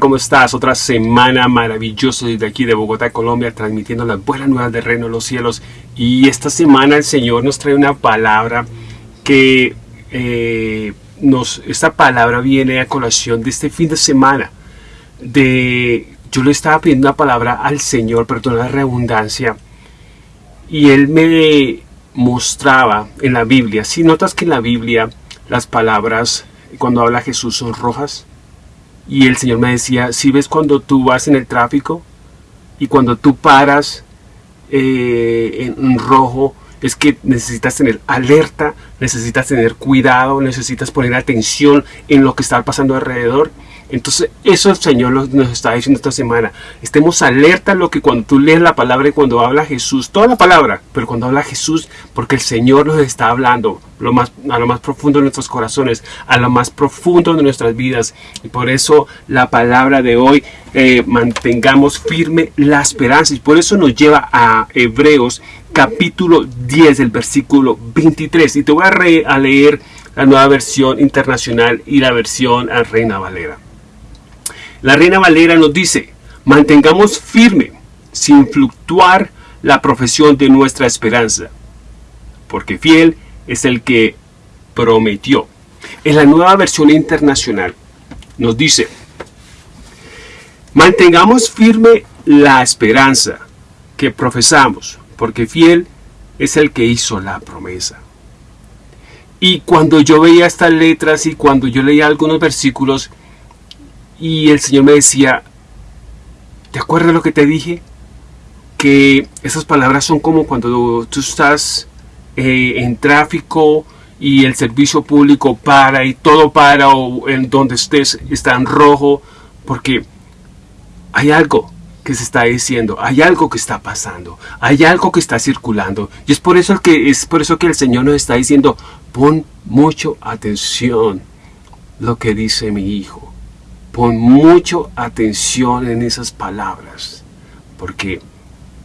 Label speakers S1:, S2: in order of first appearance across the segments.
S1: ¿cómo estás? Otra semana maravillosa desde aquí de Bogotá, Colombia, transmitiendo las buenas nuevas del reino de los cielos. Y esta semana el Señor nos trae una palabra que eh, nos, esta palabra viene a colación de este fin de semana. De, yo le estaba pidiendo una palabra al Señor, perdón la redundancia, y Él me mostraba en la Biblia. Si notas que en la Biblia las palabras cuando habla Jesús son rojas, y el Señor me decía, si ves cuando tú vas en el tráfico y cuando tú paras eh, en rojo, es que necesitas tener alerta, necesitas tener cuidado, necesitas poner atención en lo que está pasando alrededor. Entonces, eso el Señor nos está diciendo esta semana. Estemos alerta a lo que cuando tú lees la palabra y cuando habla Jesús, toda la palabra, pero cuando habla Jesús, porque el Señor nos está hablando lo más, a lo más profundo de nuestros corazones, a lo más profundo de nuestras vidas. Y por eso la palabra de hoy, eh, mantengamos firme la esperanza. Y por eso nos lleva a Hebreos capítulo 10, del versículo 23. Y te voy a, a leer la nueva versión internacional y la versión a Reina Valera. La Reina Valera nos dice, mantengamos firme, sin fluctuar, la profesión de nuestra esperanza, porque fiel es el que prometió. En la nueva versión internacional nos dice, mantengamos firme la esperanza que profesamos, porque fiel es el que hizo la promesa. Y cuando yo veía estas letras y cuando yo leía algunos versículos, y el Señor me decía, ¿te acuerdas lo que te dije? Que esas palabras son como cuando tú estás eh, en tráfico y el servicio público para y todo para o en donde estés está en rojo porque hay algo que se está diciendo, hay algo que está pasando, hay algo que está circulando y es por eso que es por eso que el Señor nos está diciendo, pon mucho atención lo que dice mi hijo. Pon mucho atención en esas palabras, porque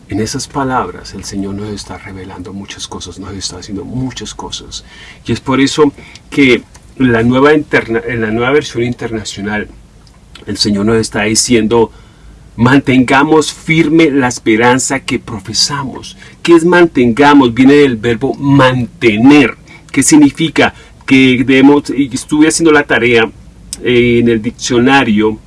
S1: en esas palabras el Señor nos está revelando muchas cosas, nos está haciendo muchas cosas. Y es por eso que la nueva en la nueva versión internacional, el Señor nos está diciendo, mantengamos firme la esperanza que profesamos. ¿Qué es mantengamos? Viene del verbo mantener. ¿Qué significa? Que debemos, y estuve haciendo la tarea eh, en el diccionario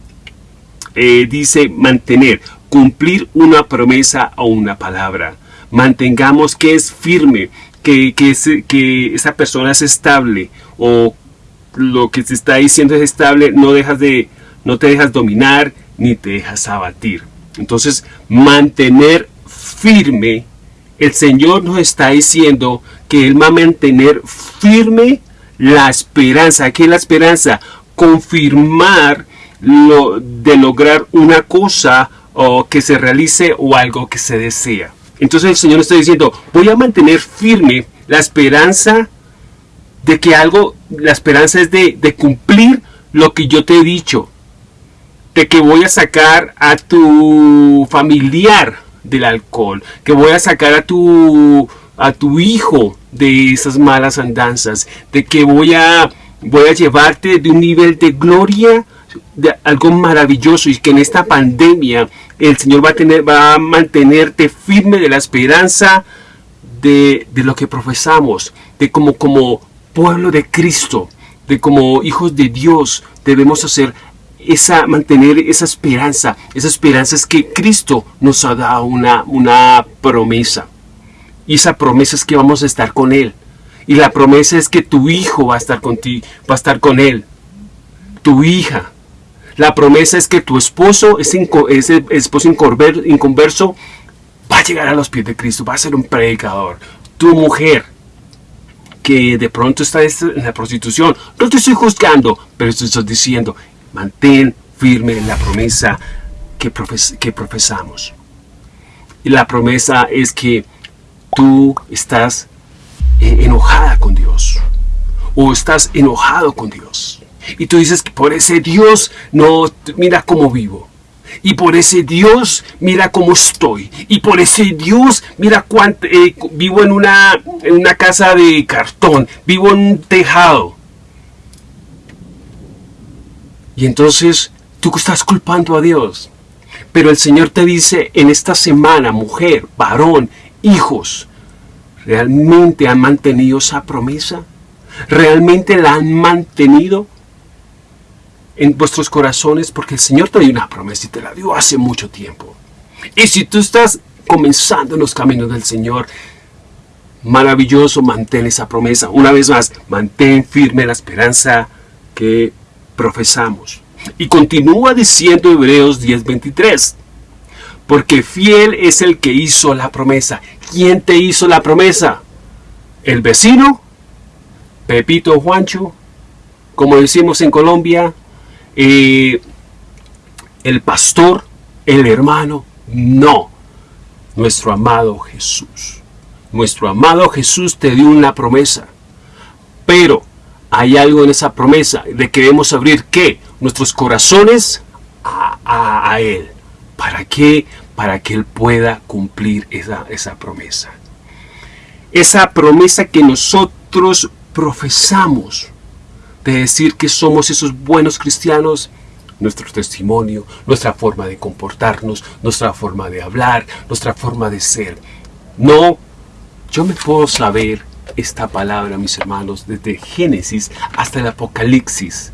S1: eh, dice mantener, cumplir una promesa o una palabra. Mantengamos que es firme, que, que esa persona es estable o lo que se está diciendo es estable, no, dejas de, no te dejas dominar ni te dejas abatir. Entonces, mantener firme, el Señor nos está diciendo que Él va a mantener firme la esperanza. ¿Qué es la esperanza? Confirmar lo, de lograr una cosa o que se realice o algo que se desea. Entonces el Señor está diciendo, voy a mantener firme la esperanza de que algo, la esperanza es de, de cumplir lo que yo te he dicho, de que voy a sacar a tu familiar del alcohol, que voy a sacar a tu, a tu hijo de esas malas andanzas, de que voy a voy a llevarte de un nivel de gloria, de algo maravilloso y que en esta pandemia el Señor va a, tener, va a mantenerte firme de la esperanza de, lo que profesamos, de como, como pueblo de Cristo, de como hijos de Dios debemos hacer esa, mantener esa esperanza. Esa esperanza es que Cristo nos ha dado una, una promesa. Y esa promesa es que vamos a estar con Él. Y la promesa es que tu hijo va a estar contigo, va a estar con él. Tu hija. La promesa es que tu esposo, ese, ese esposo inconverso, va a llegar a los pies de Cristo, va a ser un predicador. Tu mujer, que de pronto está en la prostitución, no te estoy juzgando, pero te estoy diciendo, mantén firme la promesa que, que profesamos. Y la promesa es que tú estás eh, enojada con Dios. O estás enojado con Dios. Y tú dices que por ese Dios no mira cómo vivo. Y por ese Dios mira cómo estoy. Y por ese Dios mira cuánto eh, vivo en una en una casa de cartón. Vivo en un tejado. Y entonces tú estás culpando a Dios. Pero el Señor te dice en esta semana, mujer, varón, hijos, ¿realmente han mantenido esa promesa? ¿Realmente la han mantenido en vuestros corazones? Porque el Señor te dio una promesa y te la dio hace mucho tiempo. Y si tú estás comenzando en los caminos del Señor, maravilloso, mantén esa promesa. Una vez más, mantén firme la esperanza que profesamos. Y continúa diciendo Hebreos 10:23, porque fiel es el que hizo la promesa. ¿Quién te hizo la promesa? ¿El vecino? ¿Pepito Juancho? Como decimos en Colombia, eh, ¿el pastor? ¿El hermano? No, nuestro amado Jesús. Nuestro amado Jesús te dio una promesa. Pero hay algo en esa promesa de que debemos abrir qué? Nuestros corazones a, Él. ¿Para qué? Para que Él pueda cumplir esa, esa promesa. Esa promesa que nosotros profesamos de decir que somos esos buenos cristianos, nuestro testimonio, nuestra forma de comportarnos, nuestra forma de hablar, nuestra forma de ser. No, yo me puedo saber esta palabra, mis hermanos, desde Génesis hasta el Apocalipsis.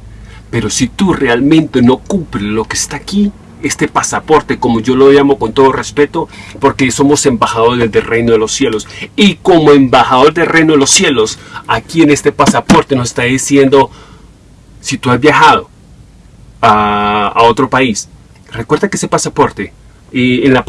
S1: Pero si tú realmente no cumples lo que está aquí, este pasaporte, como yo lo llamo con todo respeto, porque somos embajadores del reino de los cielos. Y como embajador del reino de los cielos, aquí en este pasaporte nos está diciendo, si tú has viajado a, otro país, recuerda que ese pasaporte, y en la,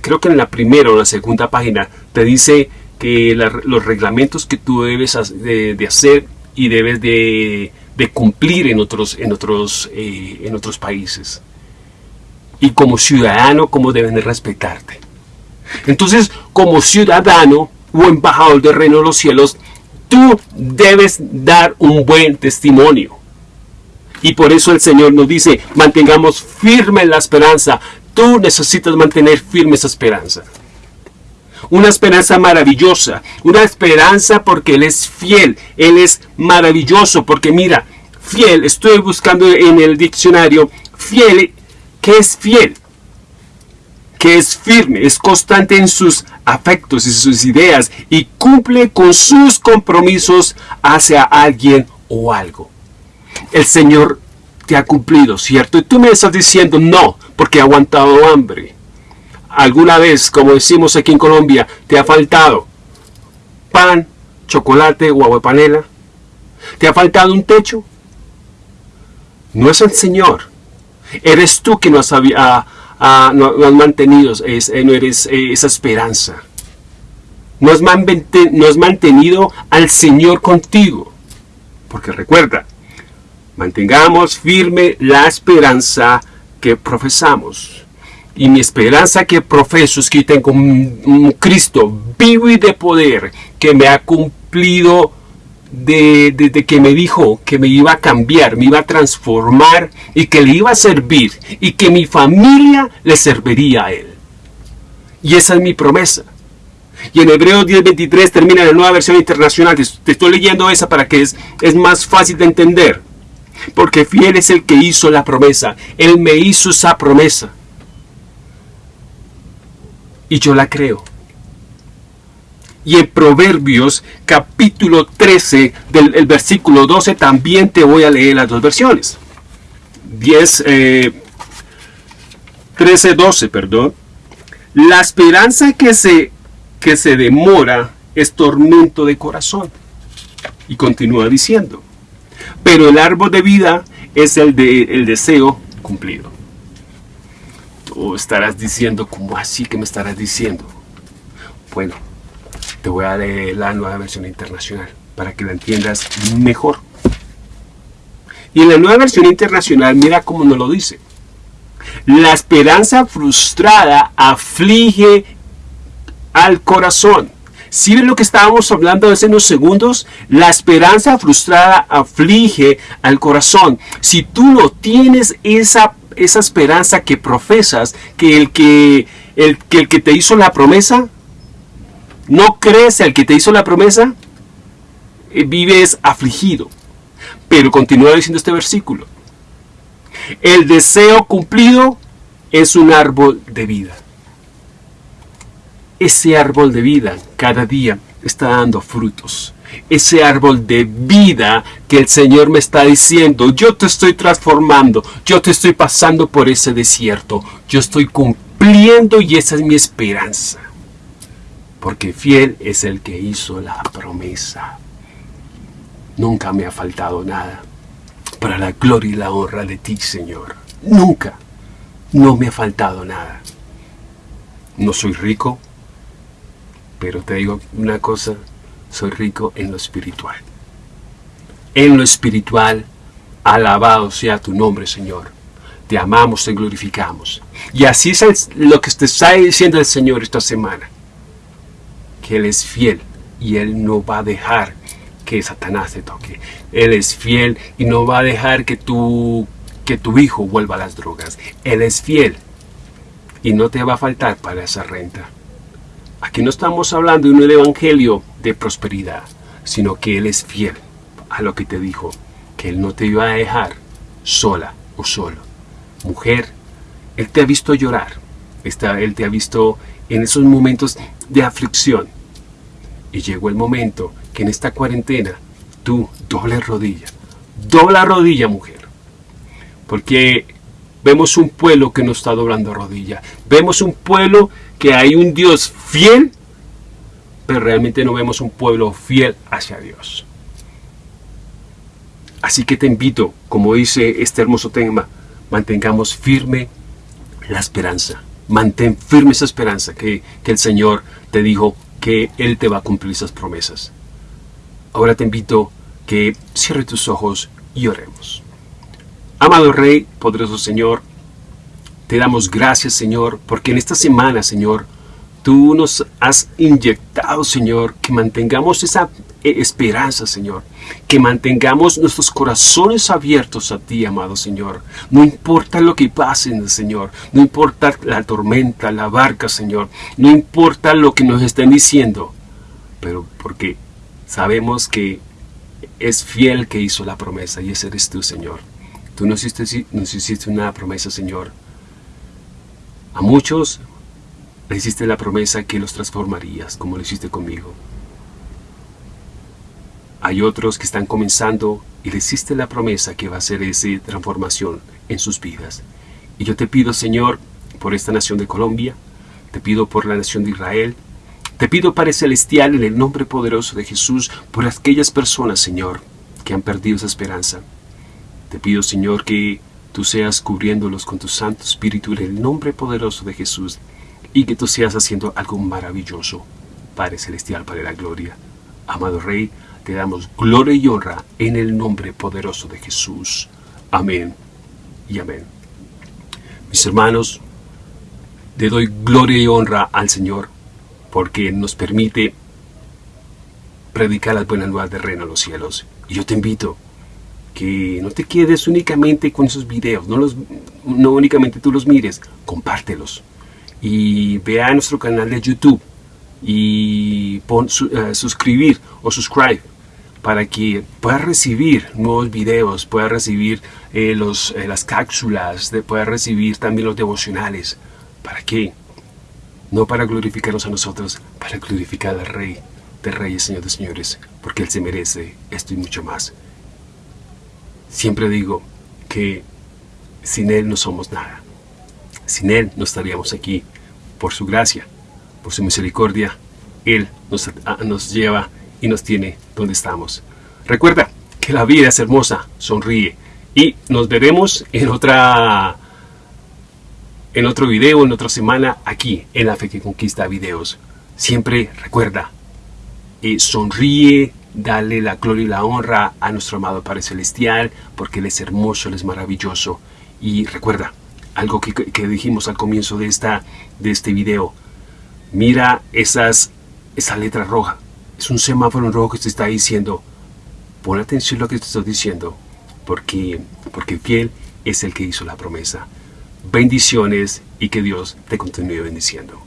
S1: creo que en la primera o la segunda página, te dice que los reglamentos que tú debes de, hacer y debes de, cumplir en otros, en, otros, eh, en otros países. Y como ciudadano, cómo deben de respetarte. Entonces, como ciudadano o embajador del reino de los cielos, tú debes dar un buen testimonio. Y por eso el Señor nos dice, mantengamos firme la esperanza. Tú necesitas mantener firme esa esperanza una esperanza maravillosa, una esperanza porque Él es fiel, Él es maravilloso, porque mira, fiel, estoy buscando en el diccionario, fiel, ¿qué es fiel? Que es firme, es constante en sus afectos y sus ideas y cumple con sus compromisos hacia alguien o algo. El Señor te ha cumplido, ¿cierto? Y tú me estás diciendo no, porque ha aguantado hambre alguna vez, como decimos aquí en Colombia, te ha faltado pan, chocolate o agua panela? ¿Te ha faltado un techo? No es el Señor. Eres tú que no has, ah, ah, mantenido no eres, eh, esa esperanza. No has, no has mantenido al Señor contigo. Porque recuerda, mantengamos firme la esperanza que profesamos. Y mi esperanza que profeso es que tengo un, Cristo vivo y de poder que me ha cumplido desde que me dijo que me iba a cambiar, me iba a transformar y que le iba a servir y que mi familia le serviría a él. Y esa es mi promesa. Y en Hebreos 10:23 termina la nueva versión internacional. Te estoy leyendo esa para que es, es más fácil de entender. Porque fiel es el que hizo la promesa. Él me hizo esa promesa y yo la creo. Y en Proverbios capítulo 13 del versículo 12 también te voy a leer las dos versiones. 10, 13, 12, perdón. La esperanza que se, que se demora es tormento de corazón. Y continúa diciendo. Pero el árbol de vida es el, de, el deseo cumplido o estarás diciendo, ¿cómo así que me estarás diciendo? Bueno, te voy a leer la nueva versión internacional para que la entiendas mejor. Y en la nueva versión internacional, mira cómo nos lo dice. La esperanza frustrada aflige al corazón. Si ves lo que estábamos hablando hace unos segundos? La esperanza frustrada aflige al corazón. Si tú no tienes esa esa esperanza que profesas, que el que, el, que el que te hizo la promesa, no crees al que te hizo la promesa, eh, vives afligido. Pero continúa diciendo este versículo. El deseo cumplido es un árbol de vida. Ese árbol de vida cada día está dando frutos. Ese árbol de vida que el Señor me está diciendo, yo te estoy transformando, yo te estoy pasando por ese desierto, yo estoy cumpliendo y esa es mi esperanza. Porque fiel es el que hizo la promesa. Nunca me ha faltado nada para la gloria y la honra de ti, Señor. Nunca. No me ha faltado nada. No soy rico, pero te digo una cosa, soy rico en lo espiritual. En lo espiritual, alabado sea tu nombre, Señor. Te amamos, te glorificamos. Y así es lo que te está diciendo el Señor esta semana. Que Él es fiel y Él no va a dejar que Satanás te toque. Él es fiel y no va a dejar que tu, que tu hijo vuelva a las drogas. Él es fiel y no te va a faltar para esa renta. Aquí no estamos hablando de un evangelio de prosperidad, sino que Él es fiel a lo que te dijo, que Él no te iba a dejar sola o solo. Mujer, Él te ha visto llorar, Él te ha visto en esos momentos de aflicción. Y llegó el momento que en esta cuarentena tú doble rodilla, dobla rodilla mujer, porque vemos un pueblo que no está doblando rodilla, vemos un pueblo que hay un Dios fiel, pero realmente no vemos un pueblo fiel hacia Dios. Así que te invito, como dice este hermoso tema, mantengamos firme la esperanza. Mantén firme esa esperanza que, que el Señor te dijo que Él te va a cumplir esas promesas. Ahora te invito que cierre tus ojos y oremos. Amado Rey, poderoso Señor, te damos gracias, Señor, porque en esta semana, Señor, tú nos has inyectado, Señor, que mantengamos esa eh, esperanza, Señor. Que mantengamos nuestros corazones abiertos a ti, amado Señor. No importa lo que pase, Señor. No importa la tormenta, la barca, Señor. No importa lo que nos estén diciendo. Pero porque Sabemos que es fiel que hizo la promesa y ese eres tú, Señor. Tú nos hiciste, nos hiciste una promesa, Señor. A muchos le hiciste la promesa que los transformarías, como lo hiciste conmigo. Hay otros que están comenzando y le hiciste la promesa que va a ser esa transformación en sus vidas. Y yo te pido, Señor, por esta nación de Colombia, te pido por la nación de Israel, te pido, Padre Celestial, en el nombre poderoso de Jesús, por aquellas personas, Señor, que han perdido esa esperanza. Te pido, Señor, que tú seas cubriéndolos con tu Santo Espíritu en el nombre poderoso de Jesús y que tú seas haciendo algo maravilloso, Padre Celestial, para la gloria. Amado Rey, te damos gloria y honra en el nombre poderoso de Jesús. Amén y amén. Mis hermanos, le doy gloria y honra al Señor porque nos permite predicar las buenas nuevas de reino a los cielos. Y yo te invito que no te quedes únicamente con esos videos, no, los, no únicamente tú los mires, compártelos. Y vea nuestro canal de YouTube y eh, suscribir o subscribe para que puedas recibir nuevos videos, puedas recibir eh, los, eh, las cápsulas, puedas recibir también los devocionales. ¿Para qué? no para glorificarnos a nosotros, para glorificar al Rey de Reyes, Señor de Señores, porque Él se merece esto y mucho más. Siempre digo que sin Él no somos nada. Sin Él no estaríamos aquí. Por su gracia, por su misericordia, Él nos, nos lleva y nos tiene donde estamos. Recuerda que la vida es hermosa, sonríe. Y nos veremos en otra en otro video, en otra semana, aquí en La Fe que Conquista Videos. Siempre recuerda, y sonríe, dale la gloria y la honra a nuestro amado Padre Celestial, porque Él es hermoso, Él es maravilloso. Y recuerda, algo que, dijimos al comienzo de, esta, de este video, mira esas, esa letra roja, es un semáforo rojo que te está diciendo, pon atención a lo que te estoy diciendo, porque, porque fiel es el que hizo la promesa. Bendiciones y que Dios te continúe bendiciendo.